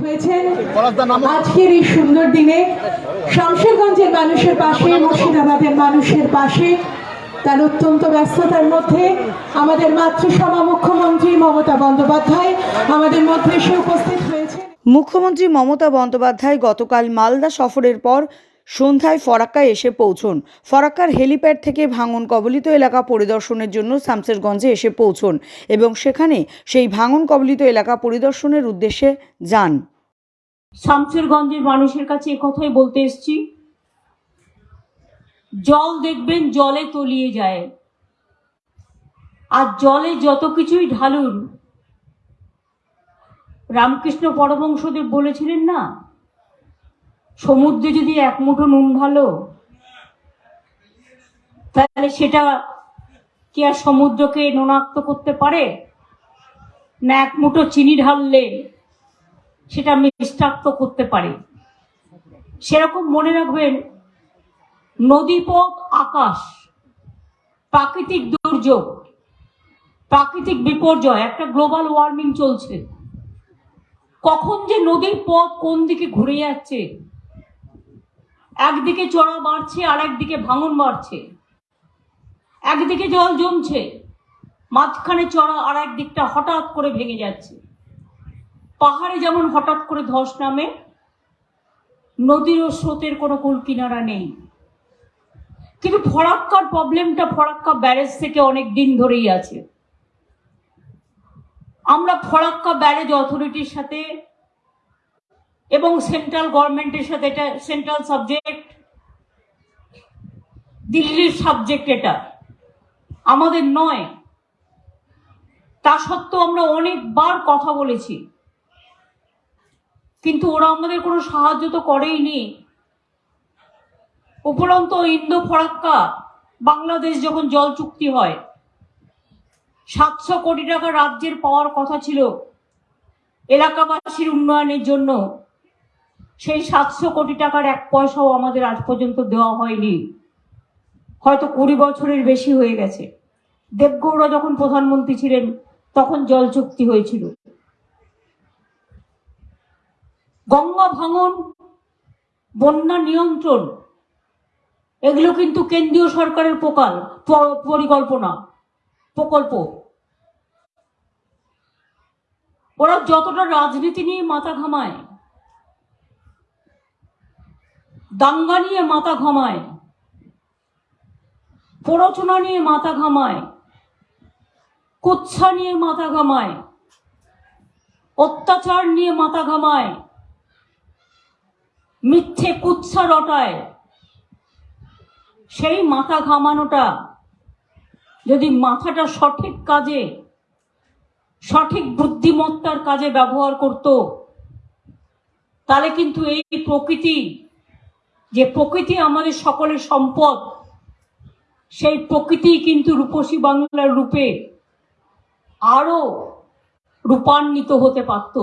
হয়েছেন। আজকের এই সুন্দর দিনে শামশেরগঞ্জের মানুষের পাশে মুর্শিদাবাদের মানুষের পাশে তার অত্যন্ত ব্যস্ততার মধ্যে আমাদের মাতৃসভা মুখ্যমন্ত্রী মমতা বন্দ্যোপাধ্যায় আমাদের মধ্যে এসে উপস্থিত হয়েছে মুখ্যমন্ত্রী মমতা বন্দ্যোপাধ্যায় গতকাল মালদা সফরের পর সন্ধ্যায় ফরাক্কায় এসে পৌঁছন। ফরাক্কার হেলিপ্যাড থেকে ভাঙন কবলিত এলাকা পরিদর্শনের জন্য শামসেরগঞ্জে এসে পৌঁছন এবং সেখানে সেই ভাঙন কবলিত এলাকা পরিদর্শনের উদ্দেশ্যে যান। শামশেরগঞ্জের মানুষের কাছে কথাই বলতে এসছি, জল দেখবেন জলে তলিয়ে যায়। আর জলে যত কিছুই ঢালুন, রামকৃষ্ণ পরমংসদেব বলেছিলেন না সমুদ্রে যদি এক মুঠো নুন ঢালো তাহলে সেটা কি আর সমুদ্রকে নোনাক্ত করতে পারে? না এক মুঠো চিনি ঢাললে সেটা মিষ্টাক্ত করতে পারে। সেরকম মনে রাখবেন, নদীপথ আকাশ, প্রাকৃতিক দুর্যোগ, প্রাকৃতিক বিপর্যয়, একটা গ্লোবাল ওয়ার্মিং চলছে। কখন যে নদীর পথ কোন দিকে ঘুরে যাচ্ছে একদিকে চড়া বাড়ছে আর একদিকে ভাঙন বাড়ছে। একদিকে জল জমছে, মাঝখানে চড়া আর একদিকটা হঠাৎ করে ভেঙে যাচ্ছে। পাহাড়ে যেমন হঠাৎ করে ধস নামে নদীর ও স্রোতের কোনো কুল কিনারা নেই। কিন্তু ফরাক্কার প্রবলেমটা, ফরাক্কা ব্যারেজ থেকে অনেক দিন ধরেই আছে। আমরা ফরাক্কা ব্যারেজ অথরিটির সাথে এবং সেন্ট্রাল গভর্নমেন্টের সাথে এটা সেন্ট্রাল সাবজেক্ট দিল্লির সাবজেক্ট এটা। আমাদের নয়। তা সত্ত্বেও আমরা অনেকবার কথা বলেছি। কিন্তু ওরা আমাদের কোনো সাহায্য তো করেইনি। উপরন্ত ইন্দো ফরাক্কা, বাংলাদেশ যখন জল চুক্তি হয়, সাতশো কোটি টাকা রাজ্যের পাওয়ার কথা ছিল। এলাকাবাসীর উন্নয়নের জন্য সেই সাতশো কোটি টাকার এক পয়সাও আমাদের আজ পর্যন্ত দেওয়া হয়নি। হয়তো কুড়ি বছরের বেশি হয়ে গেছে। দেবগৌড়া যখন প্রধানমন্ত্রী ছিলেন, তখন জল চুক্তি হয়েছিল। গঙ্গা ভাঙন, বন্যা নিয়ন্ত্রণ, এগুলো কিন্তু কেন্দ্রীয় সরকারের প্রকাল পরিকল্পনা, প্রকল্প। ওরা যতটা রাজনীতি নিয়ে মাথা ঘামায় দাঙ্গা নিয়ে মাথা ঘামায়। প্ররোচনা নিয়ে মাথা ঘামায়। কুৎসা নিয়ে মাথা ঘামায়। অত্যাচার নিয়ে মাথা ঘামায়। মিথ্যে কুৎসা রটায়। সেই মাথা ঘামানোটা যদি মাথাটা সঠিক কাজে, সঠিক বুদ্ধিমত্তার কাজে ব্যবহার করত, তাহলে কিন্তু এই প্রকৃতি যে প্রকৃতি আমাদের সকলের সম্পদ, সেই প্রকৃতি কিন্তু রূপসী বাংলার রূপে আরও রূপান্বিত হতে পারত।